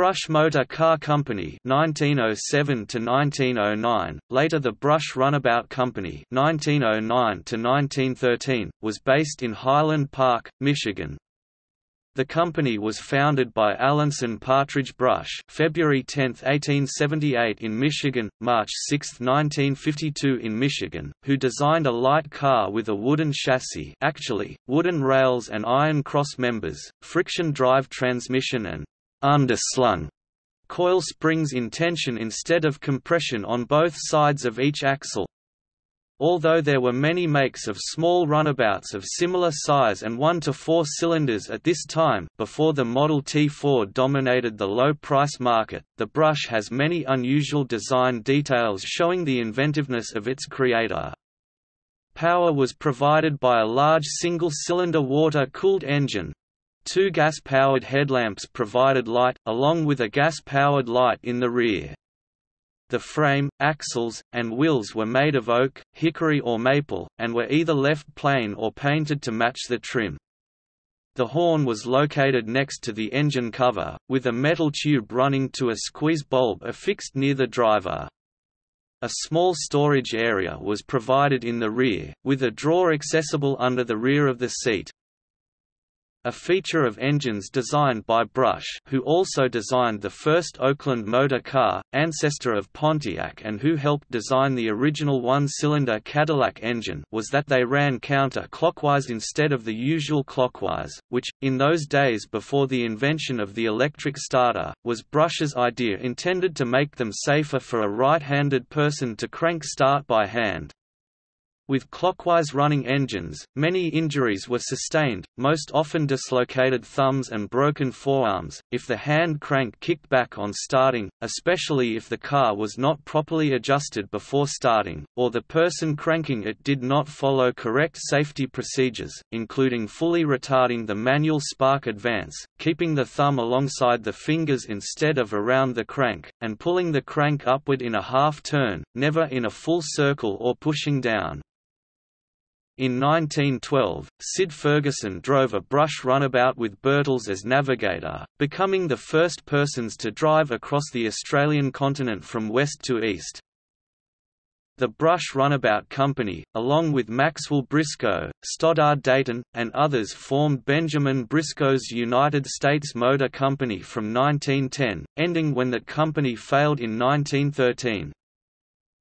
Brush Motor Car Company 1907 to 1909, later the Brush Runabout Company 1909 to 1913, was based in Highland Park, Michigan. The company was founded by Alanson Partridge Brush February 10, 1878 in Michigan, March 6, 1952 in Michigan, who designed a light car with a wooden chassis actually, wooden rails and iron cross members, friction drive transmission and underslung coil springs in tension instead of compression on both sides of each axle. Although there were many makes of small runabouts of similar size and 1 to 4 cylinders at this time before the Model T Ford dominated the low-price market, the brush has many unusual design details showing the inventiveness of its creator. Power was provided by a large single-cylinder water-cooled engine, Two gas-powered headlamps provided light, along with a gas-powered light in the rear. The frame, axles, and wheels were made of oak, hickory or maple, and were either left plain or painted to match the trim. The horn was located next to the engine cover, with a metal tube running to a squeeze bulb affixed near the driver. A small storage area was provided in the rear, with a drawer accessible under the rear of the seat. A feature of engines designed by Brush who also designed the first Oakland motor car, ancestor of Pontiac and who helped design the original one-cylinder Cadillac engine was that they ran counter-clockwise instead of the usual clockwise, which, in those days before the invention of the electric starter, was Brush's idea intended to make them safer for a right-handed person to crank start by hand. With clockwise running engines, many injuries were sustained, most often dislocated thumbs and broken forearms, if the hand crank kicked back on starting, especially if the car was not properly adjusted before starting, or the person cranking it did not follow correct safety procedures, including fully retarding the manual spark advance, keeping the thumb alongside the fingers instead of around the crank, and pulling the crank upward in a half turn, never in a full circle or pushing down. In 1912, Sid Ferguson drove a brush runabout with Birtles as navigator, becoming the first persons to drive across the Australian continent from west to east. The Brush Runabout Company, along with Maxwell Briscoe, Stoddard Dayton, and others formed Benjamin Briscoe's United States Motor Company from 1910, ending when that company failed in 1913.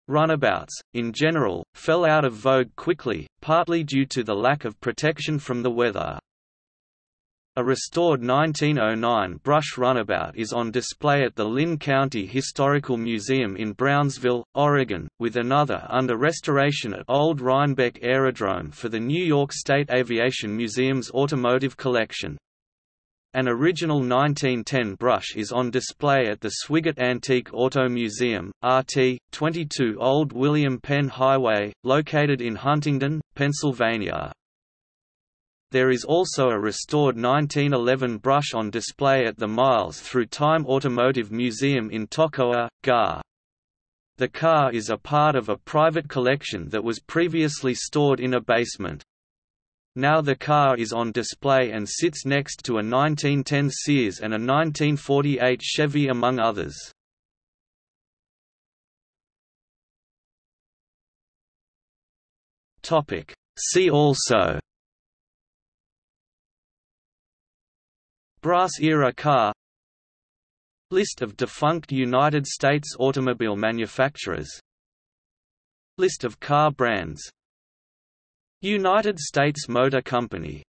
Runabouts, in general, fell out of vogue quickly, partly due to the lack of protection from the weather. A restored 1909 brush runabout is on display at the Linn County Historical Museum in Brownsville, Oregon, with another under restoration at Old Rhinebeck Aerodrome for the New York State Aviation Museum's automotive collection. An original 1910 brush is on display at the Swigart Antique Auto Museum, RT, 22 Old William Penn Highway, located in Huntingdon, Pennsylvania. There is also a restored 1911 brush on display at the Miles Through Time Automotive Museum in Toccoa, GA. The car is a part of a private collection that was previously stored in a basement. Now the car is on display and sits next to a 1910 Sears and a 1948 Chevy among others. See also Brass-era car List of defunct United States automobile manufacturers List of car brands United States Motor Company.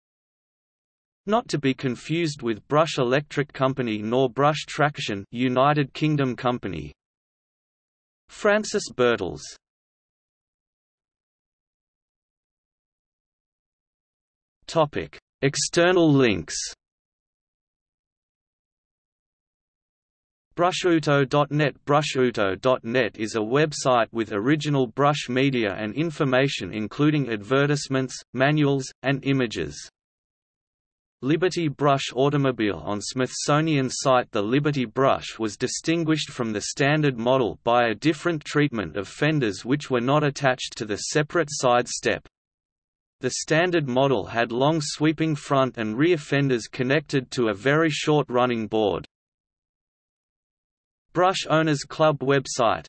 Not to be confused with Brush Electric Company nor Brush Traction United Kingdom Company. Francis Birtles Topic: External links Brushauto.net Brushauto.net is a website with original brush media and information including advertisements, manuals, and images. Liberty Brush Automobile On Smithsonian site The Liberty Brush was distinguished from the standard model by a different treatment of fenders which were not attached to the separate side step. The standard model had long sweeping front and rear fenders connected to a very short running board. Brush Owners Club website